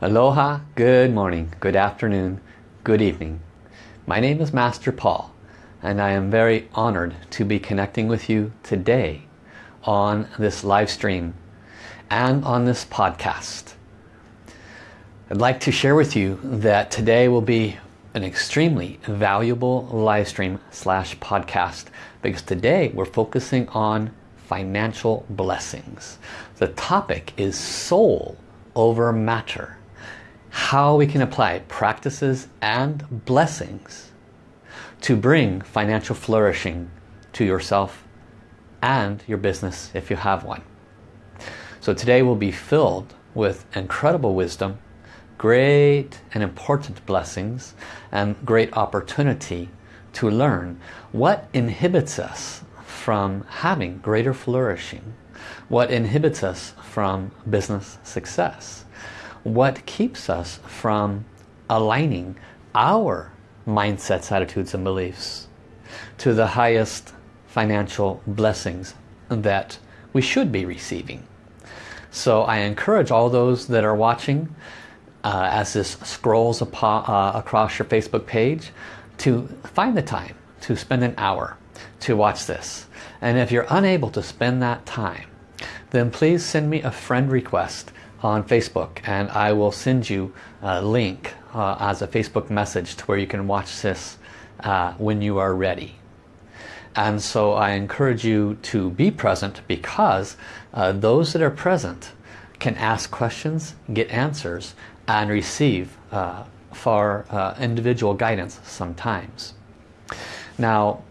Aloha, good morning, good afternoon, good evening. My name is Master Paul and I am very honored to be connecting with you today on this live stream and on this podcast. I'd like to share with you that today will be an extremely valuable live stream slash podcast because today we're focusing on financial blessings. The topic is soul over matter how we can apply practices and blessings to bring financial flourishing to yourself and your business if you have one. So today will be filled with incredible wisdom, great and important blessings, and great opportunity to learn what inhibits us from having greater flourishing, what inhibits us from business success, what keeps us from aligning our mindsets, attitudes and beliefs to the highest financial blessings that we should be receiving. So I encourage all those that are watching uh, as this scrolls uh, across your Facebook page to find the time to spend an hour to watch this. And if you're unable to spend that time, then please send me a friend request on Facebook and I will send you a link uh, as a Facebook message to where you can watch this uh, when you are ready. And so I encourage you to be present because uh, those that are present can ask questions, get answers, and receive uh, for uh, individual guidance sometimes. Now,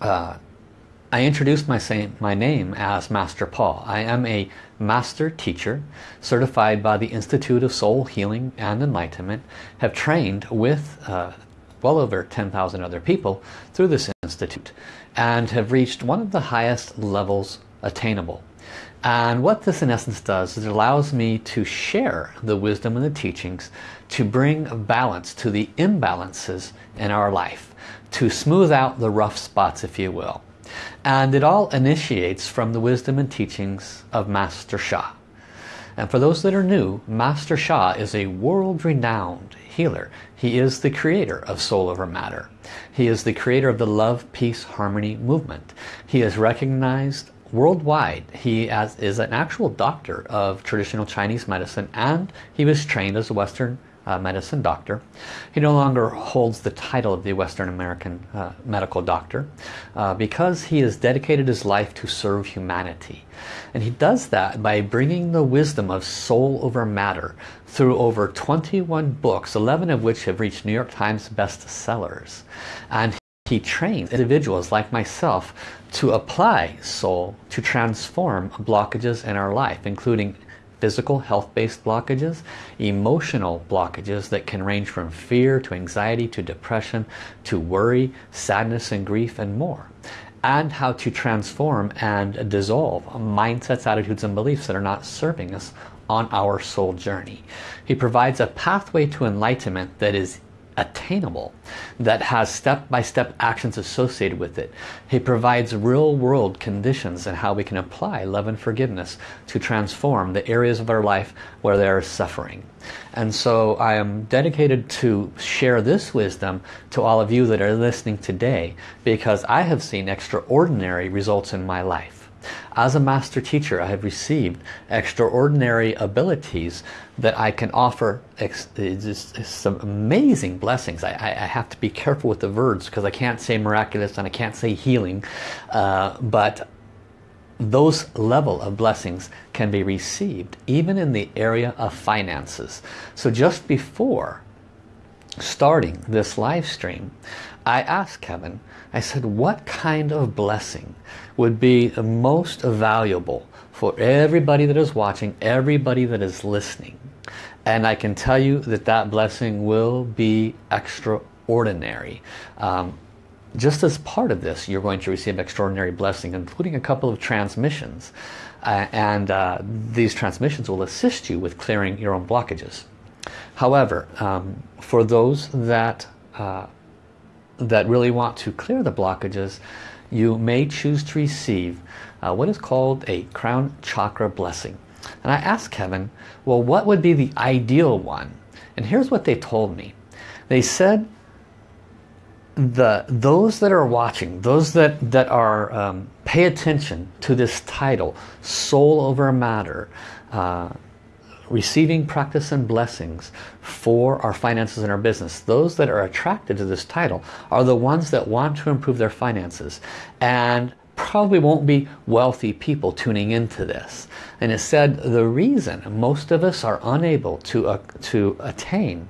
uh, I introduced my, my name as Master Paul. I am a master teacher, certified by the Institute of Soul Healing and Enlightenment, have trained with uh, well over 10,000 other people through this institute and have reached one of the highest levels attainable. And what this in essence does is it allows me to share the wisdom and the teachings to bring balance to the imbalances in our life, to smooth out the rough spots if you will. And it all initiates from the wisdom and teachings of Master Sha. And for those that are new, Master Sha is a world-renowned healer. He is the creator of Soul Over Matter. He is the creator of the Love, Peace, Harmony movement. He is recognized worldwide. He as, is an actual doctor of traditional Chinese medicine and he was trained as a Western uh, medicine doctor. He no longer holds the title of the Western American uh, medical doctor uh, because he has dedicated his life to serve humanity. And he does that by bringing the wisdom of soul over matter through over 21 books, 11 of which have reached New York Times bestsellers. And he trains individuals like myself to apply soul to transform blockages in our life, including physical health-based blockages, emotional blockages that can range from fear to anxiety to depression to worry, sadness and grief and more. And how to transform and dissolve mindsets, attitudes and beliefs that are not serving us on our soul journey. He provides a pathway to enlightenment that is attainable that has step-by-step -step actions associated with it. He provides real-world conditions and how we can apply love and forgiveness to transform the areas of our life where there is suffering. And so I am dedicated to share this wisdom to all of you that are listening today because I have seen extraordinary results in my life. As a master teacher, I have received extraordinary abilities that I can offer some amazing blessings. I, I, have to be careful with the words because I can't say miraculous and I can't say healing. Uh, but those level of blessings can be received even in the area of finances. So just before starting this live stream, I asked Kevin, I said, what kind of blessing would be the most valuable for everybody that is watching, everybody that is listening? And I can tell you that that blessing will be extraordinary. Um, just as part of this, you're going to receive extraordinary blessing, including a couple of transmissions. Uh, and uh, these transmissions will assist you with clearing your own blockages. However, um, for those that uh, that really want to clear the blockages, you may choose to receive uh, what is called a crown chakra blessing. And I asked Kevin, well, what would be the ideal one? And here's what they told me. They said the those that are watching, those that, that are um, pay attention to this title, Soul Over Matter, uh, receiving practice and blessings for our finances and our business. Those that are attracted to this title are the ones that want to improve their finances and probably won't be wealthy people tuning into this. And it said the reason most of us are unable to, uh, to attain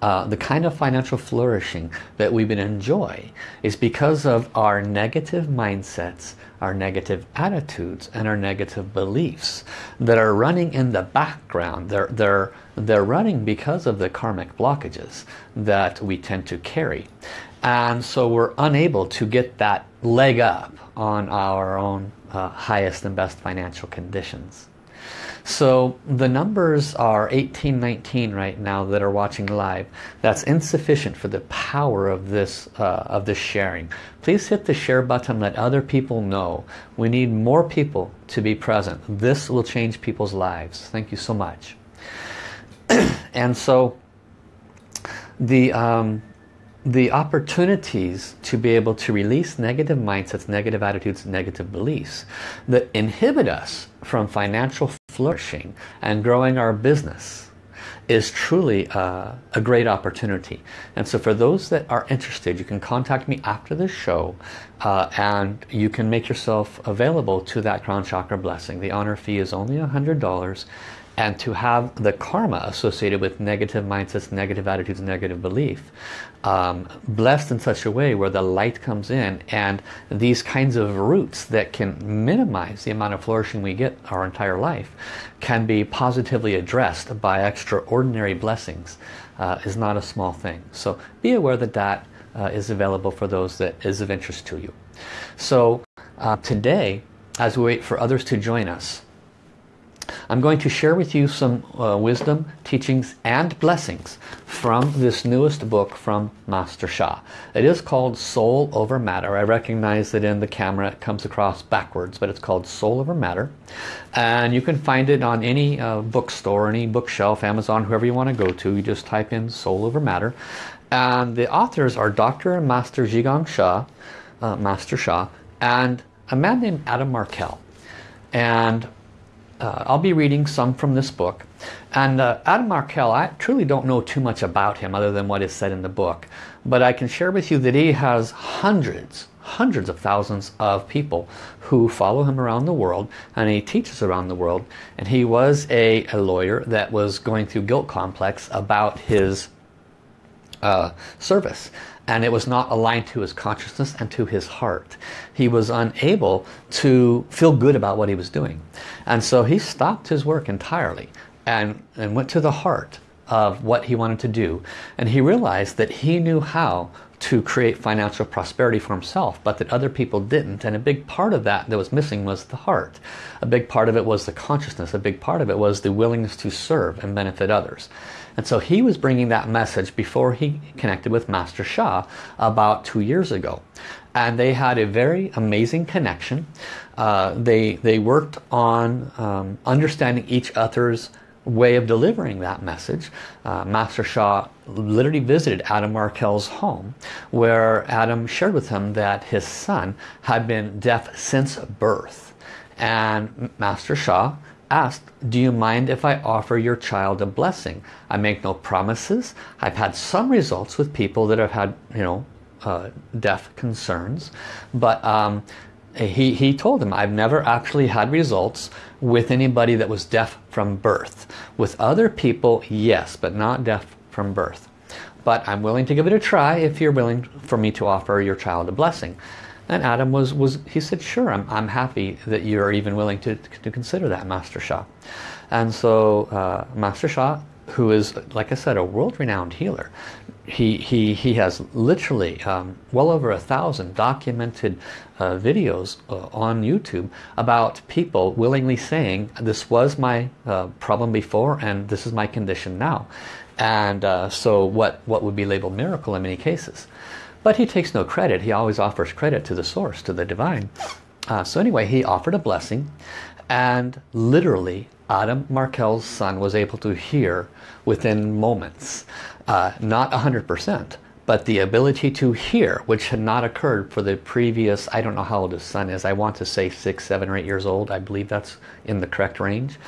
uh, the kind of financial flourishing that we've been enjoy is because of our negative mindsets, our negative attitudes, and our negative beliefs that are running in the background. They're, they're, they're running because of the karmic blockages that we tend to carry. And so we're unable to get that leg up on our own uh, highest and best financial conditions. So the numbers are 18, 19 right now that are watching live. That's insufficient for the power of this, uh, of this sharing. Please hit the share button, let other people know. We need more people to be present. This will change people's lives. Thank you so much. and so the, um, the opportunities to be able to release negative mindsets, negative attitudes, negative beliefs that inhibit us from financial flourishing and growing our business is truly a great opportunity. And so for those that are interested, you can contact me after this show uh, and you can make yourself available to that crown chakra blessing. The honor fee is only $100 and to have the karma associated with negative mindsets, negative attitudes, negative belief um, blessed in such a way where the light comes in and these kinds of roots that can minimize the amount of flourishing we get our entire life can be positively addressed by extraordinary blessings uh, is not a small thing. So be aware that that uh, is available for those that is of interest to you. So uh, today, as we wait for others to join us, I'm going to share with you some uh, wisdom, teachings and blessings from this newest book from Master Sha. It is called Soul Over Matter. I recognize that in the camera it comes across backwards, but it's called Soul Over Matter. And you can find it on any uh, bookstore, any bookshelf, Amazon, whoever you want to go to. You just type in Soul Over Matter. And the authors are Dr. and Master Zhigang Sha, uh, Master Sha, and a man named Adam Markel. And uh, I'll be reading some from this book. And uh, Adam Markel, I truly don't know too much about him other than what is said in the book. But I can share with you that he has hundreds, hundreds of thousands of people who follow him around the world. And he teaches around the world. And he was a, a lawyer that was going through guilt complex about his uh, service and it was not aligned to his consciousness and to his heart. He was unable to feel good about what he was doing. And so he stopped his work entirely and, and went to the heart of what he wanted to do. And he realized that he knew how to create financial prosperity for himself, but that other people didn't. And a big part of that that was missing was the heart. A big part of it was the consciousness. A big part of it was the willingness to serve and benefit others. And so he was bringing that message before he connected with Master Sha about two years ago. And they had a very amazing connection. Uh, they, they worked on um, understanding each other's way of delivering that message. Uh, Master Sha literally visited Adam Markel's home where Adam shared with him that his son had been deaf since birth. And Master Sha asked, do you mind if I offer your child a blessing? I make no promises. I've had some results with people that have had, you know, uh, deaf concerns. But um, he, he told him, I've never actually had results with anybody that was deaf from birth. With other people, yes, but not deaf from birth. But I'm willing to give it a try if you're willing for me to offer your child a blessing. And Adam was, was he said, sure, I'm, I'm happy that you're even willing to, to consider that, Master Sha. And so uh, Master Sha, who is, like I said, a world-renowned healer, he, he, he has literally um, well over a thousand documented uh, videos uh, on YouTube about people willingly saying, this was my uh, problem before and this is my condition now. And uh, so what, what would be labeled miracle in many cases. But he takes no credit. He always offers credit to the source, to the divine. Uh, so anyway, he offered a blessing. And literally, Adam Markel's son was able to hear within moments. Uh, not 100%, but the ability to hear, which had not occurred for the previous, I don't know how old his son is, I want to say six, seven or eight years old, I believe that's in the correct range.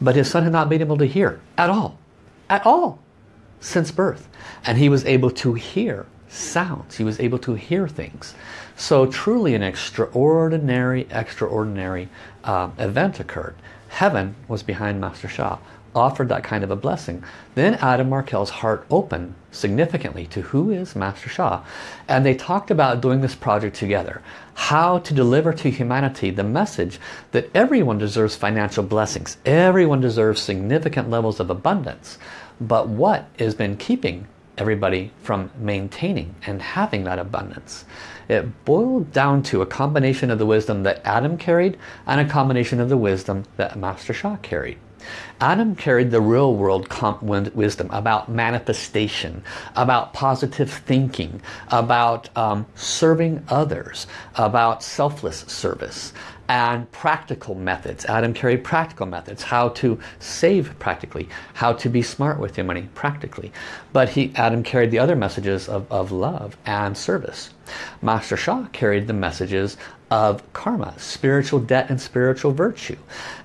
But his son had not been able to hear at all, at all, since birth. And he was able to hear sounds, he was able to hear things. So truly an extraordinary, extraordinary uh, event occurred. Heaven was behind Master Sha offered that kind of a blessing. Then Adam Markel's heart opened significantly to who is Master Sha. And they talked about doing this project together. How to deliver to humanity the message that everyone deserves financial blessings. Everyone deserves significant levels of abundance. But what has been keeping everybody from maintaining and having that abundance? It boiled down to a combination of the wisdom that Adam carried and a combination of the wisdom that Master Sha carried. Adam carried the real world wisdom about manifestation, about positive thinking, about um, serving others, about selfless service, and practical methods. Adam carried practical methods, how to save practically, how to be smart with your money practically. But he, Adam carried the other messages of, of love and service. Master Sha carried the messages of karma, spiritual debt and spiritual virtue.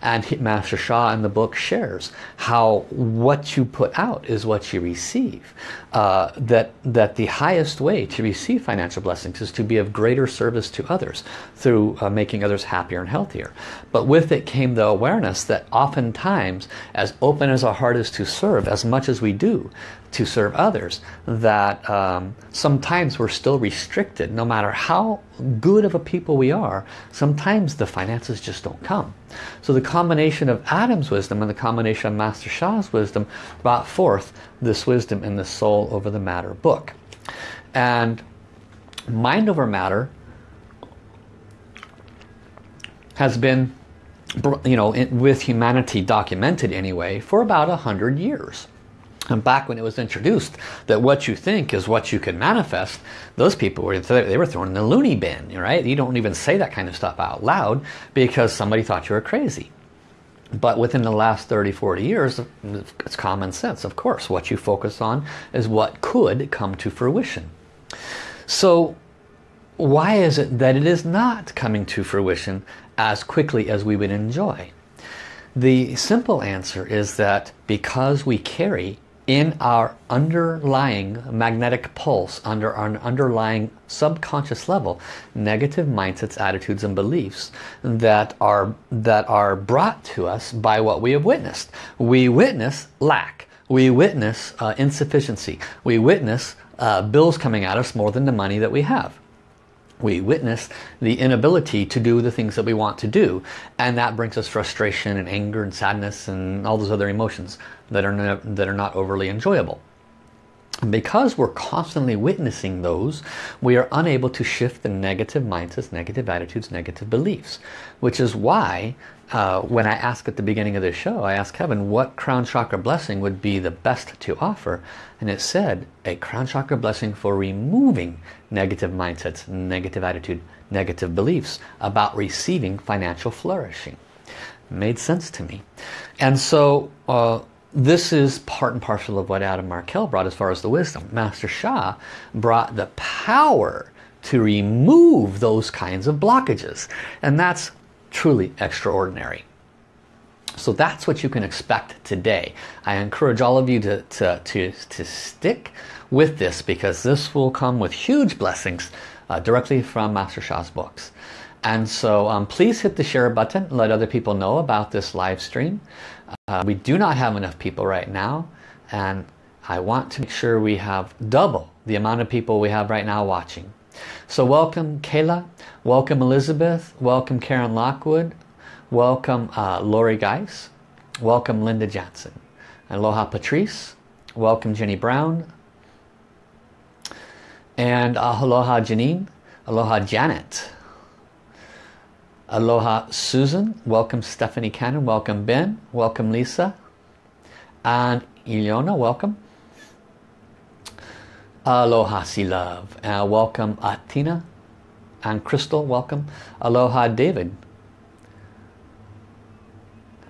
And Master Sha in the book shares how what you put out is what you receive. Uh, that, that the highest way to receive financial blessings is to be of greater service to others through uh, making others happier and healthier. But with it came the awareness that oftentimes, as open as our heart is to serve, as much as we do, to serve others that um, sometimes we're still restricted. No matter how good of a people we are sometimes the finances just don't come. So the combination of Adam's wisdom and the combination of Master Sha's wisdom brought forth this wisdom in the soul over the matter book. And mind over matter has been you know with humanity documented anyway for about a hundred years and back when it was introduced that what you think is what you can manifest, those people were they were thrown in the loony bin, right? You don't even say that kind of stuff out loud because somebody thought you were crazy. But within the last 30, 40 years, it's common sense. Of course, what you focus on is what could come to fruition. So why is it that it is not coming to fruition as quickly as we would enjoy? The simple answer is that because we carry in our underlying magnetic pulse, under our underlying subconscious level, negative mindsets, attitudes and beliefs that are, that are brought to us by what we have witnessed. We witness lack. We witness uh, insufficiency. We witness uh, bills coming at us more than the money that we have we witness the inability to do the things that we want to do and that brings us frustration and anger and sadness and all those other emotions that are, that are not overly enjoyable. Because we're constantly witnessing those, we are unable to shift the negative mindsets, negative attitudes, negative beliefs. Which is why uh, when I asked at the beginning of the show, I asked Kevin what crown chakra blessing would be the best to offer. And it said a crown chakra blessing for removing negative mindsets, negative attitude, negative beliefs about receiving financial flourishing. Made sense to me. And so uh, this is part and parcel of what Adam Markel brought as far as the wisdom. Master Sha brought the power to remove those kinds of blockages. And that's truly extraordinary. So that's what you can expect today. I encourage all of you to, to, to, to stick with this because this will come with huge blessings uh, directly from Master Sha's books. And so um, please hit the share button. And let other people know about this live stream. Uh, we do not have enough people right now and I want to make sure we have double the amount of people we have right now watching. So welcome Kayla, welcome Elizabeth, welcome Karen Lockwood, welcome uh, Lori Geis, welcome Linda Johnson, aloha Patrice, welcome Jenny Brown, and uh, aloha Janine, aloha Janet, Aloha Susan, welcome Stephanie Cannon, welcome Ben, welcome Lisa, and Ileona, welcome. Aloha Sea Love, uh, welcome Atina and Crystal, welcome. Aloha David.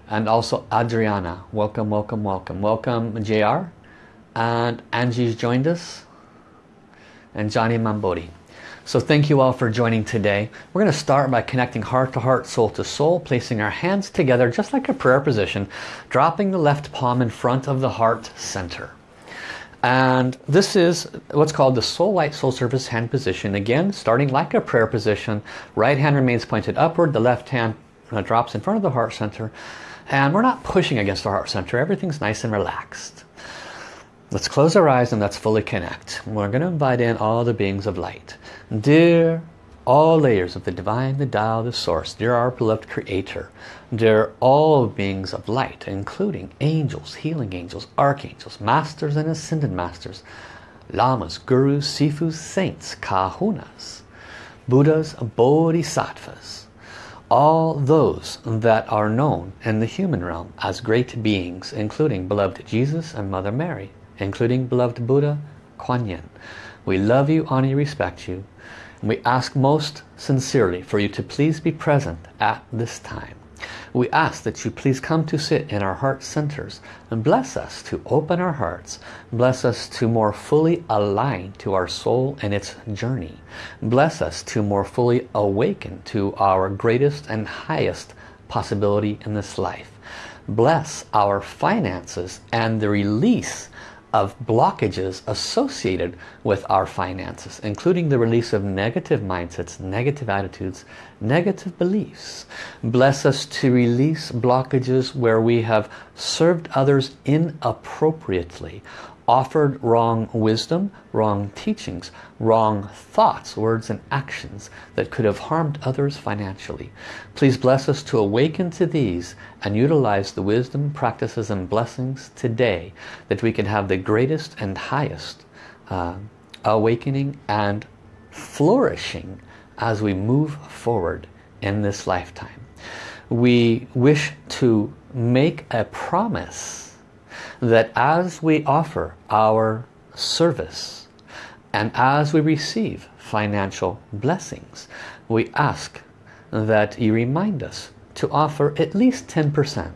and also Adriana. Welcome, welcome, welcome. Welcome JR and Angie's joined us and Johnny Mambodi. So thank you all for joining today. We're going to start by connecting heart to heart, soul to soul, placing our hands together just like a prayer position, dropping the left palm in front of the heart center. And this is what's called the Soul Light Soul Service hand position. Again, starting like a prayer position, right hand remains pointed upward, the left hand uh, drops in front of the heart center. And we're not pushing against the heart center, everything's nice and relaxed. Let's close our eyes and let's fully connect. We're going to invite in all the beings of light. Dear all layers of the divine, the Tao, the source, dear our beloved creator, dear all beings of light, including angels, healing angels, archangels, masters and ascended masters, lamas, gurus, sifus, saints, kahunas, buddhas, bodhisattvas, all those that are known in the human realm as great beings, including beloved Jesus and Mother Mary, including beloved Buddha, Kuan Yin. We love you, honor respect you. And we ask most sincerely for you to please be present at this time. We ask that you please come to sit in our heart centers and bless us to open our hearts. Bless us to more fully align to our soul and its journey. Bless us to more fully awaken to our greatest and highest possibility in this life. Bless our finances and the release of blockages associated with our finances, including the release of negative mindsets, negative attitudes, negative beliefs. Bless us to release blockages where we have served others inappropriately offered wrong wisdom, wrong teachings, wrong thoughts, words and actions that could have harmed others financially. Please bless us to awaken to these and utilize the wisdom, practices and blessings today that we can have the greatest and highest uh, awakening and flourishing as we move forward in this lifetime. We wish to make a promise that as we offer our service and as we receive financial blessings, we ask that you remind us to offer at least 10%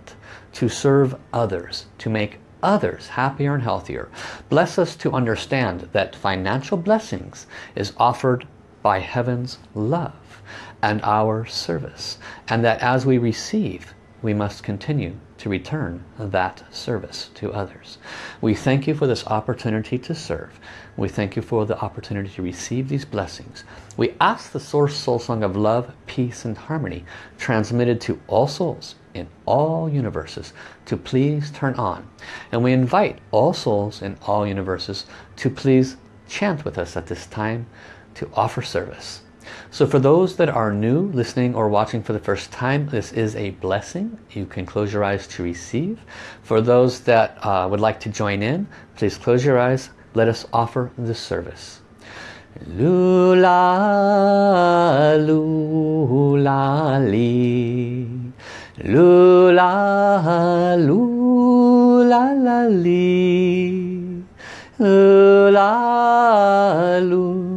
to serve others, to make others happier and healthier. Bless us to understand that financial blessings is offered by heaven's love and our service. And that as we receive, we must continue to return that service to others. We thank you for this opportunity to serve. We thank you for the opportunity to receive these blessings. We ask the Source Soul Song of love, peace and harmony transmitted to all souls in all universes to please turn on. And we invite all souls in all universes to please chant with us at this time to offer service. So for those that are new, listening or watching for the first time, this is a blessing. You can close your eyes to receive. For those that uh, would like to join in, please close your eyes. Let us offer this service. Lula, lula, li. Lula, lula, la, li. Lula, lula,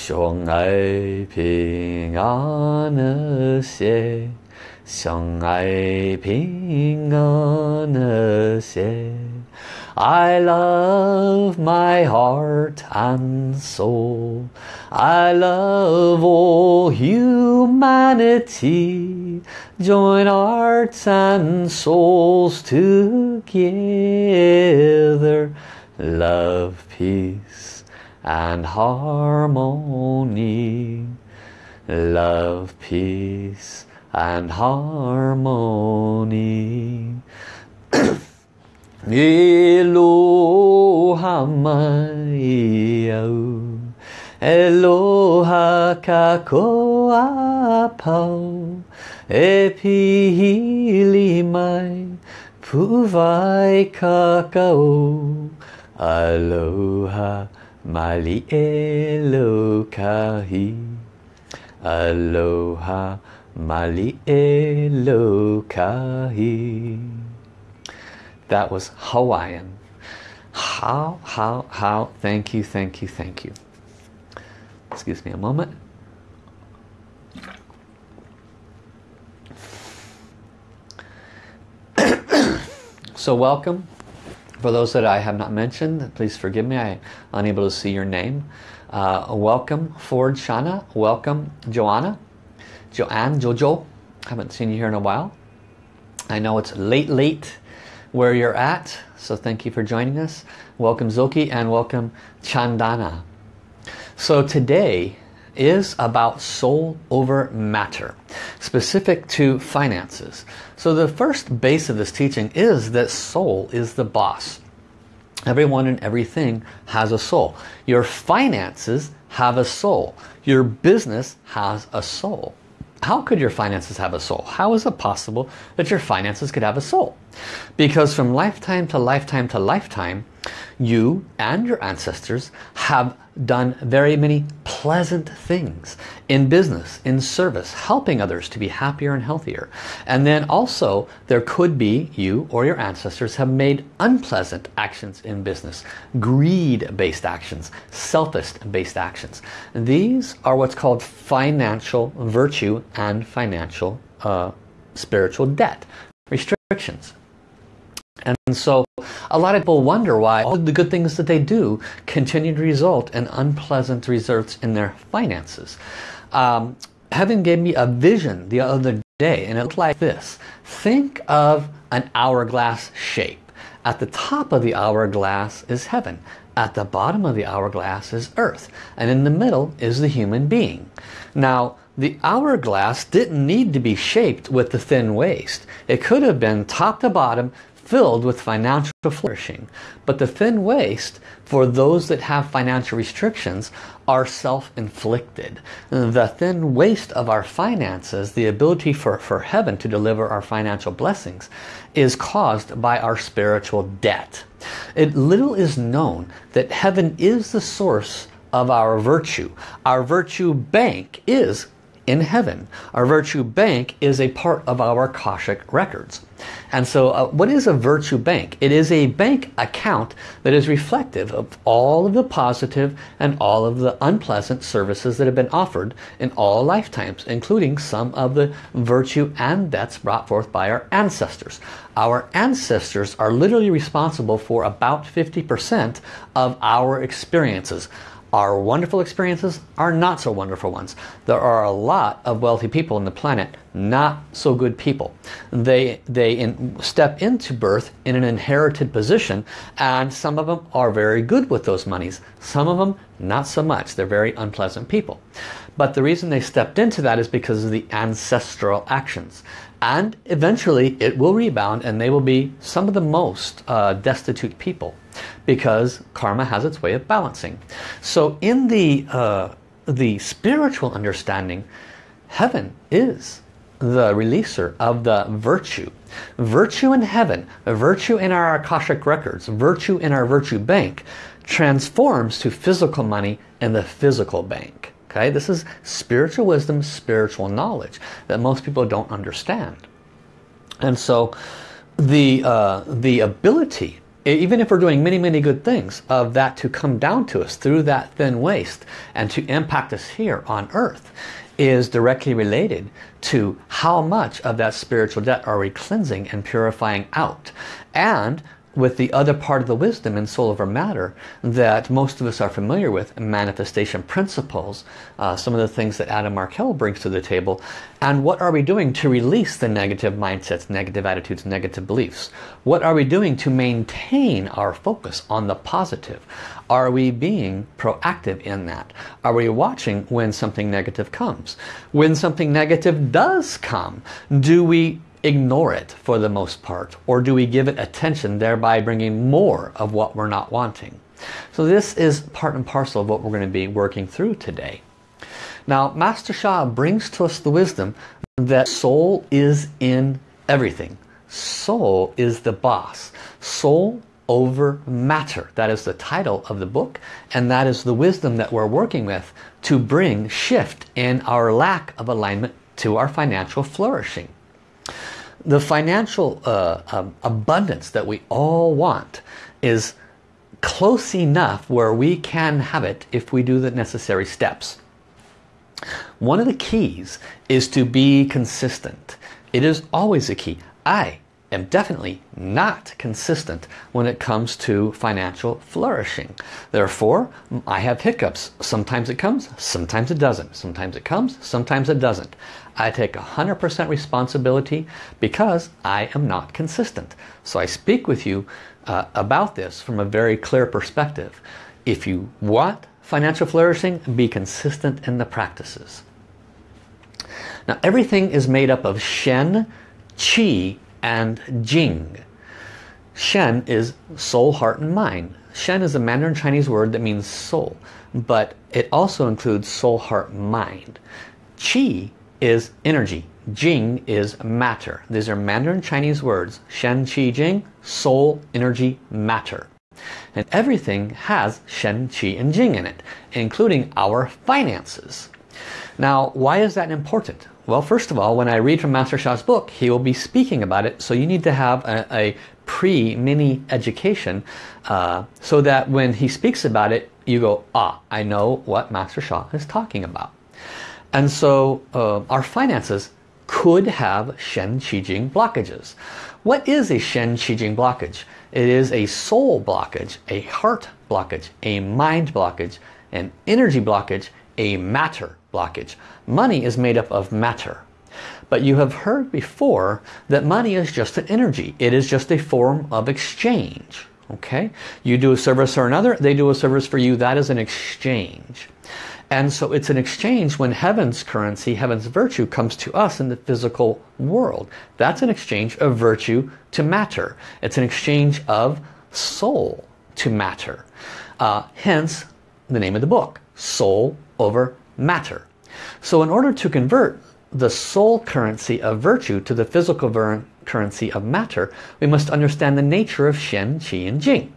相爱平安和谐，相爱平安和谐。I love my heart and soul. I love all humanity. Join hearts and souls together. Love, peace and harmony. Love, peace and harmony. Eloha mai Eloha kakoa pau E pihili mai Pu'uvai kakao. Aloha mali elokahi. Aloha mali elokahi. That was Hawaiian. How, how, how, thank you, thank you, thank you. Excuse me a moment. so welcome. For those that I have not mentioned, please forgive me, I'm unable to see your name. Uh, welcome Ford Shana, welcome Joanna, Joanne, Jojo, haven't seen you here in a while. I know it's late, late where you're at, so thank you for joining us. Welcome Zoki and welcome Chandana. So today is about soul over matter, specific to finances. So the first base of this teaching is that soul is the boss. Everyone and everything has a soul. Your finances have a soul. Your business has a soul. How could your finances have a soul? How is it possible that your finances could have a soul? Because from lifetime to lifetime to lifetime, you and your ancestors have done very many pleasant things in business, in service, helping others to be happier and healthier. And then also there could be you or your ancestors have made unpleasant actions in business, greed-based actions, selfish-based actions. These are what's called financial virtue and financial uh, spiritual debt, restrictions. And so a lot of people wonder why all the good things that they do continue to result in unpleasant results in their finances. Um, Heaven gave me a vision the other day and it looked like this. Think of an hourglass shape. At the top of the hourglass is heaven. At the bottom of the hourglass is earth. And in the middle is the human being. Now, the hourglass didn't need to be shaped with the thin waist. It could have been top to bottom filled with financial flourishing. But the thin waist, for those that have financial restrictions, are self-inflicted. The thin waist of our finances, the ability for, for heaven to deliver our financial blessings, is caused by our spiritual debt. It little is known that heaven is the source of our virtue. Our virtue bank is in heaven. Our virtue bank is a part of our Akashic records. And so uh, what is a virtue bank? It is a bank account that is reflective of all of the positive and all of the unpleasant services that have been offered in all lifetimes, including some of the virtue and debts brought forth by our ancestors. Our ancestors are literally responsible for about 50% of our experiences our wonderful experiences are not so wonderful ones. There are a lot of wealthy people on the planet, not so good people. They, they in, step into birth in an inherited position and some of them are very good with those monies. Some of them not so much. They're very unpleasant people. But the reason they stepped into that is because of the ancestral actions. And eventually it will rebound and they will be some of the most uh, destitute people because karma has its way of balancing. So in the, uh, the spiritual understanding, heaven is the releaser of the virtue. Virtue in heaven, virtue in our Akashic records, virtue in our virtue bank transforms to physical money in the physical bank. Okay, this is spiritual wisdom, spiritual knowledge that most people don't understand. And so the, uh, the ability even if we're doing many, many good things, of that to come down to us through that thin waist and to impact us here on earth is directly related to how much of that spiritual debt are we cleansing and purifying out. And with the other part of the wisdom in soul over matter that most of us are familiar with, manifestation principles, uh, some of the things that Adam Markel brings to the table, and what are we doing to release the negative mindsets, negative attitudes, negative beliefs? What are we doing to maintain our focus on the positive? Are we being proactive in that? Are we watching when something negative comes? When something negative does come, do we ignore it for the most part? Or do we give it attention, thereby bringing more of what we're not wanting? So this is part and parcel of what we're going to be working through today. Now, Master Sha brings to us the wisdom that soul is in everything. soul is the boss. Soul over matter. That is the title of the book and that is the wisdom that we're working with to bring shift in our lack of alignment to our financial flourishing. The financial uh, um, abundance that we all want is close enough where we can have it if we do the necessary steps. One of the keys is to be consistent. It is always a key. I am definitely not consistent when it comes to financial flourishing. Therefore, I have hiccups. Sometimes it comes, sometimes it doesn't. Sometimes it comes, sometimes it doesn't. I take 100% responsibility because I am not consistent. So I speak with you uh, about this from a very clear perspective. If you want financial flourishing, be consistent in the practices. Now everything is made up of Shen, Qi, and Jing. Shen is soul, heart, and mind. Shen is a Mandarin Chinese word that means soul, but it also includes soul, heart, mind. Qi is energy. Jing is matter. These are Mandarin Chinese words. Shen, Qi, Jing, soul, energy, matter. And everything has Shen, Qi, and Jing in it, including our finances. Now, why is that important? Well, first of all, when I read from Master Sha's book, he will be speaking about it. So you need to have a, a pre-mini education uh, so that when he speaks about it, you go, ah, I know what Master Sha is talking about. And so uh, our finances could have Shen Qi Jing blockages. What is a Shen Qi Jing blockage? It is a soul blockage, a heart blockage, a mind blockage, an energy blockage, a matter blockage. Money is made up of matter. But you have heard before that money is just an energy. It is just a form of exchange. Okay? You do a service for another, they do a service for you. That is an exchange. And so it's an exchange when heaven's currency, heaven's virtue comes to us in the physical world. That's an exchange of virtue to matter. It's an exchange of soul to matter. Uh, hence the name of the book, Soul over Matter. So in order to convert the soul currency of virtue to the physical currency of matter, we must understand the nature of Shen, Qi, and Jing.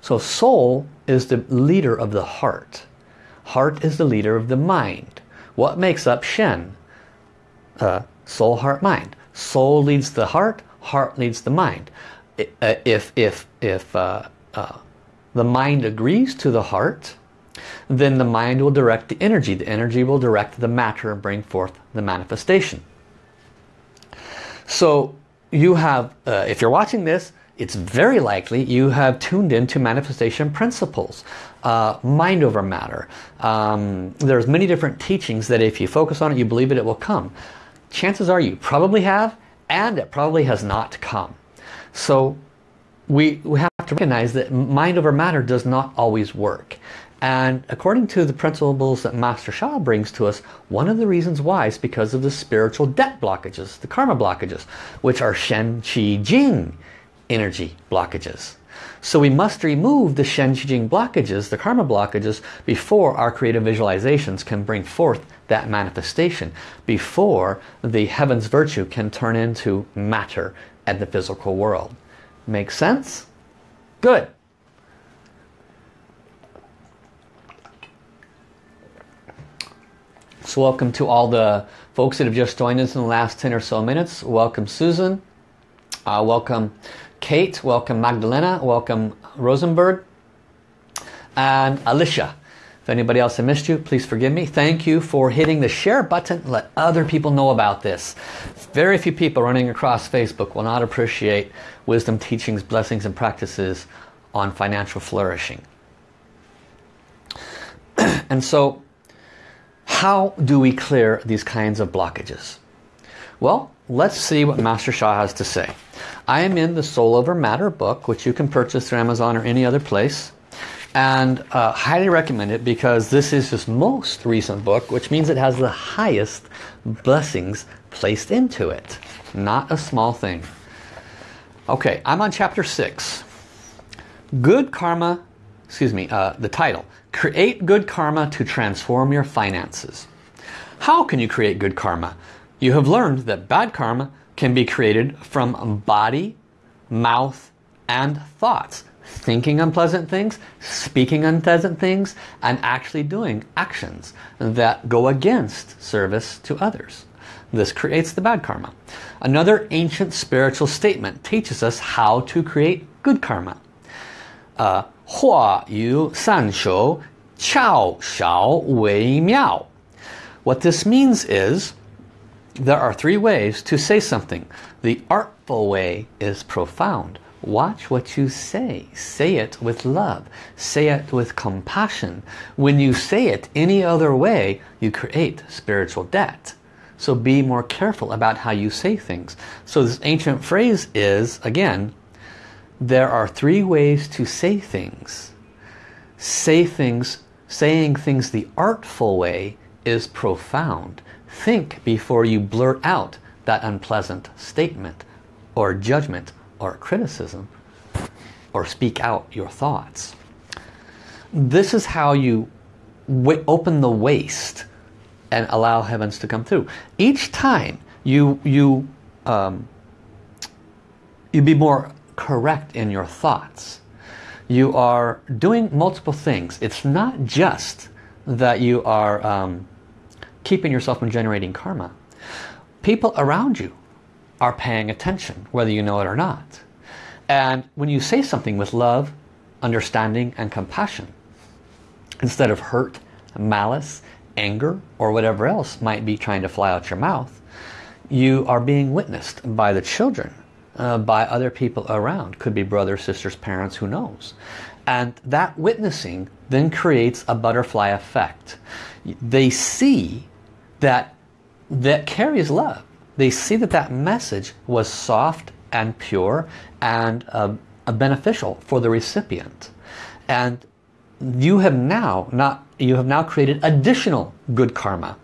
So soul is the leader of the heart. Heart is the leader of the mind. What makes up Shen? Uh, soul, heart, mind. Soul leads the heart, heart leads the mind. Uh, if, if, if uh, uh, the mind agrees to the heart, then the mind will direct the energy. The energy will direct the matter and bring forth the manifestation. So you have, uh, if you're watching this, it's very likely you have tuned into manifestation principles, uh, mind over matter. Um, there's many different teachings that if you focus on it, you believe it, it will come. Chances are you probably have, and it probably has not come. So we, we have to recognize that mind over matter does not always work. And according to the principles that Master Sha brings to us, one of the reasons why is because of the spiritual debt blockages, the karma blockages, which are Shen, Qi, Jing energy blockages. So we must remove the Shen, Qi, Jing blockages, the karma blockages, before our creative visualizations can bring forth that manifestation, before the heaven's virtue can turn into matter and the physical world. Make sense? Good. So welcome to all the folks that have just joined us in the last 10 or so minutes. Welcome Susan. Uh, welcome Kate. Welcome Magdalena. Welcome Rosenberg. And Alicia. If anybody else I missed you, please forgive me. Thank you for hitting the share button. Let other people know about this. Very few people running across Facebook will not appreciate wisdom teachings, blessings, and practices on financial flourishing. and so how do we clear these kinds of blockages? Well, let's see what Master Sha has to say. I am in the Soul Over Matter book, which you can purchase through Amazon or any other place. And uh, highly recommend it because this is his most recent book, which means it has the highest blessings placed into it. Not a small thing. Okay, I'm on chapter 6. Good karma, excuse me, uh, the title. Create good karma to transform your finances. How can you create good karma? You have learned that bad karma can be created from body, mouth, and thoughts. Thinking unpleasant things, speaking unpleasant things, and actually doing actions that go against service to others. This creates the bad karma. Another ancient spiritual statement teaches us how to create good karma. Uh, Hua yu san shou, chao shao wei miao. What this means is, there are three ways to say something. The artful way is profound. Watch what you say. Say it with love. Say it with compassion. When you say it any other way, you create spiritual debt. So be more careful about how you say things. So this ancient phrase is, again, there are three ways to say things. Say things, saying things the artful way is profound. Think before you blurt out that unpleasant statement or judgment or criticism or speak out your thoughts. This is how you open the waist and allow heavens to come through. Each time you you um, you be more correct in your thoughts. You are doing multiple things. It's not just that you are um, keeping yourself from generating karma. People around you are paying attention, whether you know it or not. And when you say something with love, understanding, and compassion, instead of hurt, malice, anger, or whatever else might be trying to fly out your mouth, you are being witnessed by the children, uh, by other people around. Could be brothers, sisters, parents, who knows. And that witnessing then creates a butterfly effect. They see that that carries love. They see that that message was soft and pure and uh, beneficial for the recipient. And you have now not you have now created additional good karma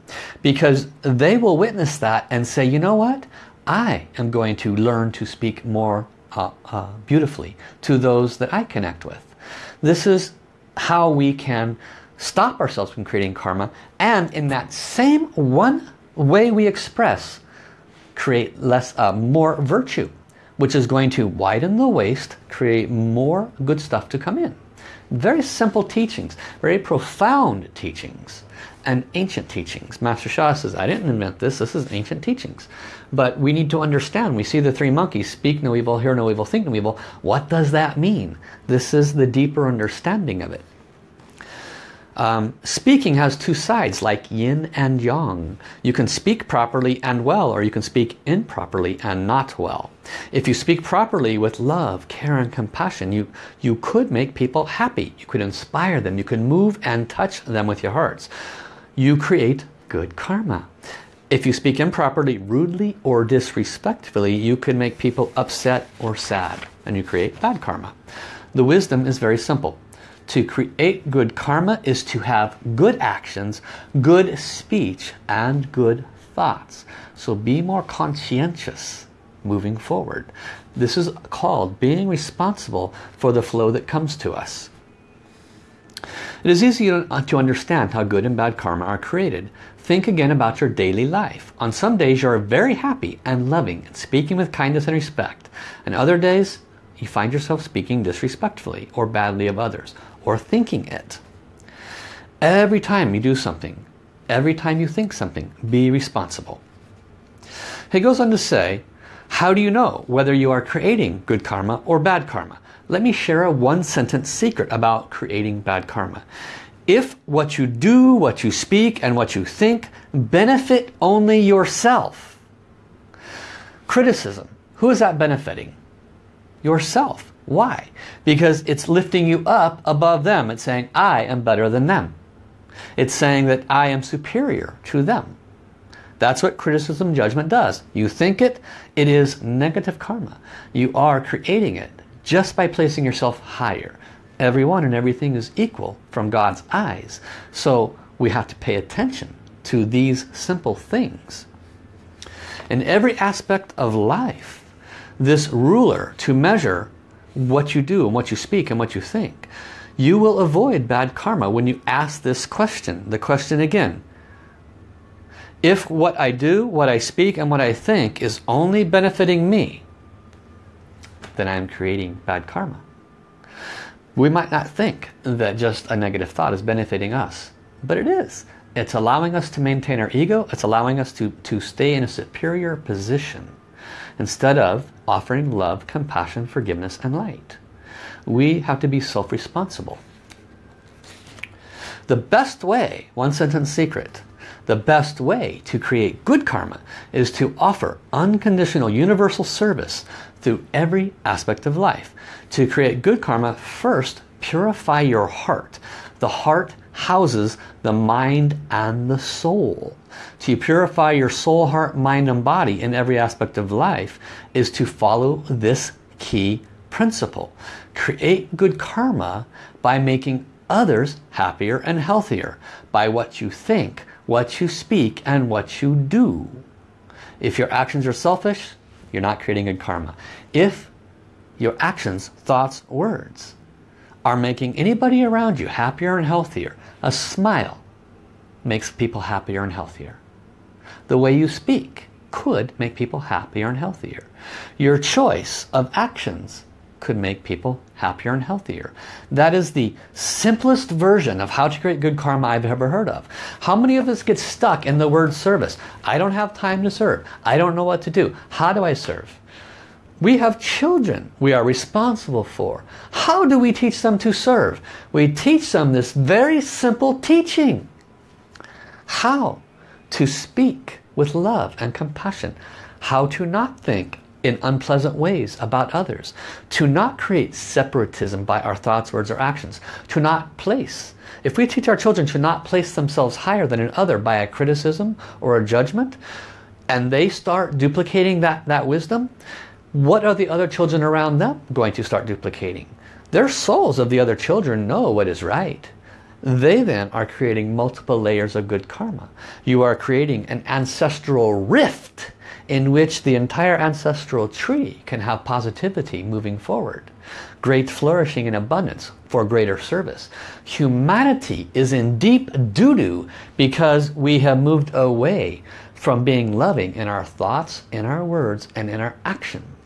because they will witness that and say you know what I am going to learn to speak more uh, uh, beautifully to those that I connect with this is how we can stop ourselves from creating karma and in that same one way we express create less uh, more virtue which is going to widen the waist create more good stuff to come in very simple teachings, very profound teachings and ancient teachings. Master Sha says, I didn't invent this, this is ancient teachings. But we need to understand, we see the three monkeys, speak no evil, hear no evil, think no evil. What does that mean? This is the deeper understanding of it. Um, speaking has two sides like yin and yang. You can speak properly and well or you can speak improperly and not well. If you speak properly with love, care and compassion, you, you could make people happy. You could inspire them. You could move and touch them with your hearts. You create good karma. If you speak improperly, rudely or disrespectfully, you could make people upset or sad and you create bad karma. The wisdom is very simple. To create good karma is to have good actions, good speech, and good thoughts. So be more conscientious moving forward. This is called being responsible for the flow that comes to us. It is easy to understand how good and bad karma are created. Think again about your daily life. On some days you are very happy and loving and speaking with kindness and respect. And other days you find yourself speaking disrespectfully or badly of others or thinking it. Every time you do something, every time you think something, be responsible. He goes on to say, how do you know whether you are creating good karma or bad karma? Let me share a one sentence secret about creating bad karma. If what you do, what you speak, and what you think benefit only yourself, criticism, who is that benefiting? Yourself. Why? Because it's lifting you up above them. It's saying, I am better than them. It's saying that I am superior to them. That's what criticism judgment does. You think it, it is negative karma. You are creating it just by placing yourself higher. Everyone and everything is equal from God's eyes. So we have to pay attention to these simple things. In every aspect of life, this ruler to measure what you do and what you speak and what you think. You will avoid bad karma when you ask this question. The question again, If what I do, what I speak, and what I think is only benefiting me, then I'm creating bad karma. We might not think that just a negative thought is benefiting us, but it is. It's allowing us to maintain our ego. It's allowing us to, to stay in a superior position instead of offering love, compassion, forgiveness, and light. We have to be self-responsible. The best way, one sentence secret, the best way to create good karma is to offer unconditional universal service through every aspect of life. To create good karma, first purify your heart. The heart houses the mind and the soul. To purify your soul, heart, mind and body in every aspect of life is to follow this key principle. Create good karma by making others happier and healthier by what you think, what you speak, and what you do. If your actions are selfish, you're not creating good karma. If your actions, thoughts, words are making anybody around you happier and healthier, a smile makes people happier and healthier. The way you speak could make people happier and healthier. Your choice of actions could make people happier and healthier. That is the simplest version of how to create good karma I've ever heard of. How many of us get stuck in the word service? I don't have time to serve. I don't know what to do. How do I serve? We have children we are responsible for. How do we teach them to serve? We teach them this very simple teaching. How to speak with love and compassion. How to not think in unpleasant ways about others. To not create separatism by our thoughts, words, or actions. To not place. If we teach our children to not place themselves higher than another by a criticism or a judgment, and they start duplicating that, that wisdom, what are the other children around them going to start duplicating? Their souls of the other children know what is right. They then are creating multiple layers of good karma. You are creating an ancestral rift in which the entire ancestral tree can have positivity moving forward. Great flourishing and abundance for greater service. Humanity is in deep doo-doo because we have moved away from being loving in our thoughts, in our words, and in our actions.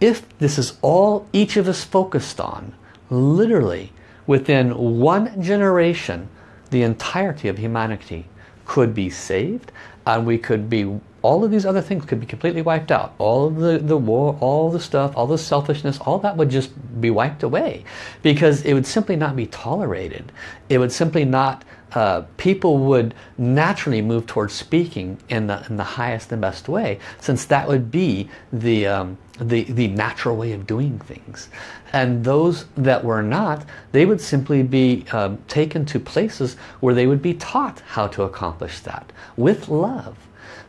If this is all each of us focused on, literally within one generation, the entirety of humanity could be saved and we could be all of these other things could be completely wiped out. All the the war all the stuff all the selfishness all that would just be wiped away. Because it would simply not be tolerated. It would simply not uh, people would naturally move towards speaking in the, in the highest and best way since that would be the, um, the, the natural way of doing things. And those that were not, they would simply be um, taken to places where they would be taught how to accomplish that with love.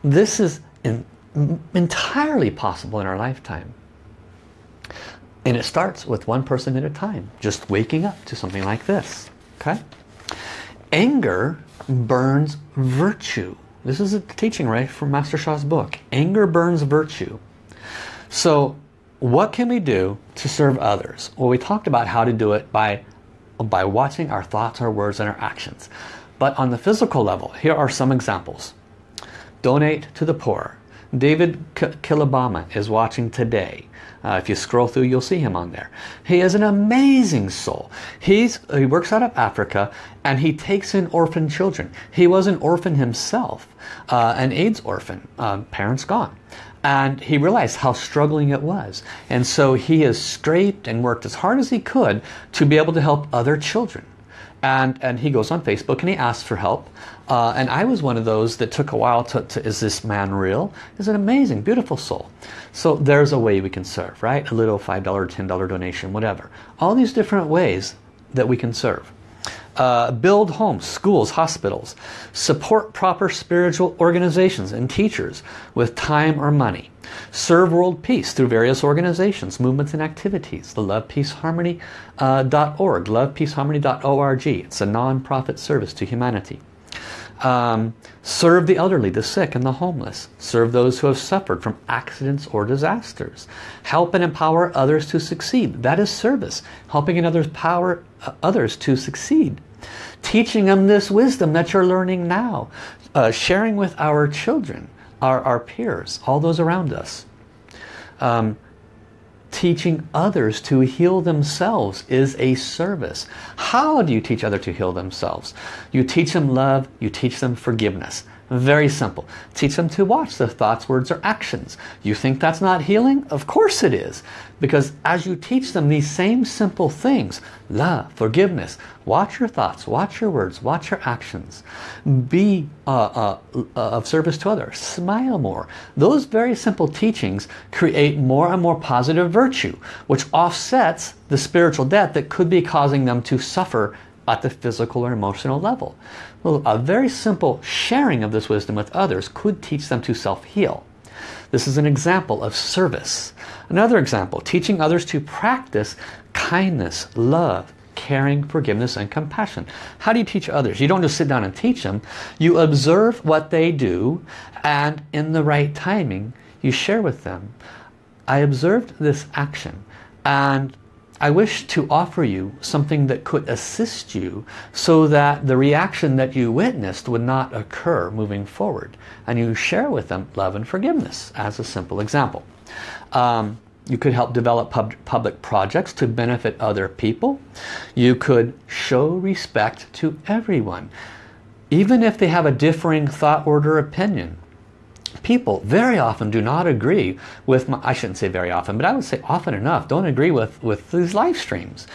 This is in, entirely possible in our lifetime. And it starts with one person at a time, just waking up to something like this. Okay? Anger burns virtue. This is a teaching right from Master Sha's book. Anger burns virtue. So what can we do to serve others? Well, we talked about how to do it by, by watching our thoughts, our words, and our actions. But on the physical level, here are some examples. Donate to the poor. David Kilabama is watching today. Uh, if you scroll through, you'll see him on there. He is an amazing soul. He's, he works out of Africa and he takes in orphan children. He was an orphan himself, uh, an AIDS orphan, uh, parents gone. And he realized how struggling it was. And so he has scraped and worked as hard as he could to be able to help other children. And, and he goes on Facebook and he asks for help. Uh, and I was one of those that took a while to, to, is this man real? Is an amazing, beautiful soul. So there's a way we can serve, right? A little $5, $10 donation, whatever. All these different ways that we can serve. Uh, build homes, schools, hospitals. Support proper spiritual organizations and teachers with time or money. Serve world peace through various organizations, movements and activities. The lovepeaceharmony.org, uh, lovepeaceharmony.org. It's a non-profit service to humanity. Um, serve the elderly, the sick, and the homeless. Serve those who have suffered from accidents or disasters. Help and empower others to succeed. That is service. Helping others power uh, others to succeed. Teaching them this wisdom that you're learning now. Uh, sharing with our children, our, our peers, all those around us. Um, teaching others to heal themselves is a service. How do you teach others to heal themselves? You teach them love, you teach them forgiveness. Very simple. Teach them to watch their thoughts, words, or actions. You think that's not healing? Of course it is. Because as you teach them these same simple things, love, forgiveness, watch your thoughts, watch your words, watch your actions, be uh, uh, uh, of service to others, smile more. Those very simple teachings create more and more positive virtue, which offsets the spiritual debt that could be causing them to suffer at the physical or emotional level. Well, a very simple sharing of this wisdom with others could teach them to self-heal. This is an example of service. Another example, teaching others to practice kindness, love, caring, forgiveness, and compassion. How do you teach others? You don't just sit down and teach them. You observe what they do and in the right timing, you share with them. I observed this action and I wish to offer you something that could assist you so that the reaction that you witnessed would not occur moving forward. And you share with them love and forgiveness as a simple example. Um, you could help develop pub public projects to benefit other people. You could show respect to everyone. Even if they have a differing thought order opinion people very often do not agree with, my, I shouldn't say very often, but I would say often enough, don't agree with, with these live streams.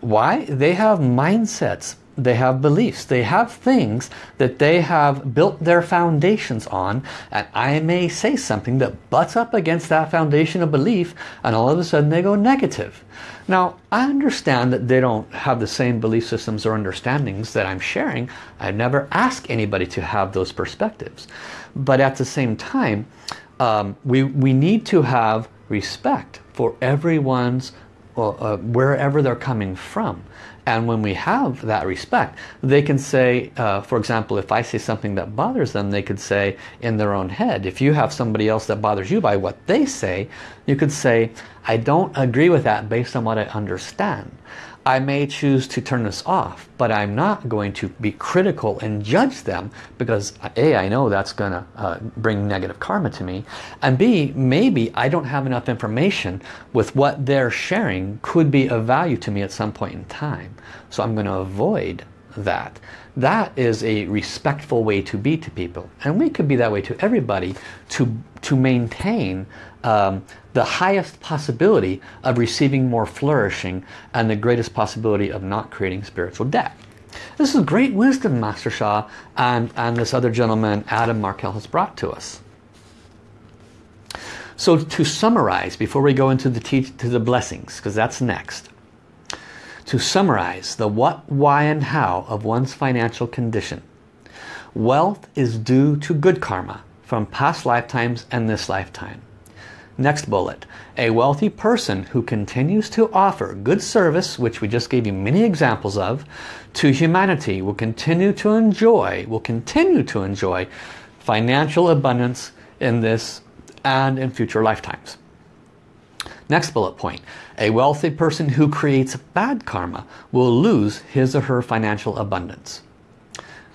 Why? They have mindsets, they have beliefs, they have things that they have built their foundations on and I may say something that butts up against that foundation of belief and all of a sudden they go negative. Now, I understand that they don't have the same belief systems or understandings that I'm sharing. I never ask anybody to have those perspectives. But at the same time, um, we, we need to have respect for everyone's, uh, uh, wherever they're coming from. And when we have that respect, they can say, uh, for example, if I say something that bothers them, they could say in their own head, if you have somebody else that bothers you by what they say, you could say, I don't agree with that based on what I understand. I may choose to turn this off, but I'm not going to be critical and judge them because A, I know that's going to uh, bring negative karma to me, and B, maybe I don't have enough information with what they're sharing could be of value to me at some point in time. So I'm going to avoid that. That is a respectful way to be to people. And we could be that way to everybody to, to maintain um, the highest possibility of receiving more flourishing and the greatest possibility of not creating spiritual debt. This is great wisdom Master Sha and, and this other gentleman Adam Markel has brought to us. So to summarize, before we go into the, to the blessings, because that's next. To summarize the what, why, and how of one's financial condition. Wealth is due to good karma from past lifetimes and this lifetime. Next bullet, a wealthy person who continues to offer good service, which we just gave you many examples of, to humanity will continue to enjoy, will continue to enjoy financial abundance in this and in future lifetimes. Next bullet point, a wealthy person who creates bad karma will lose his or her financial abundance.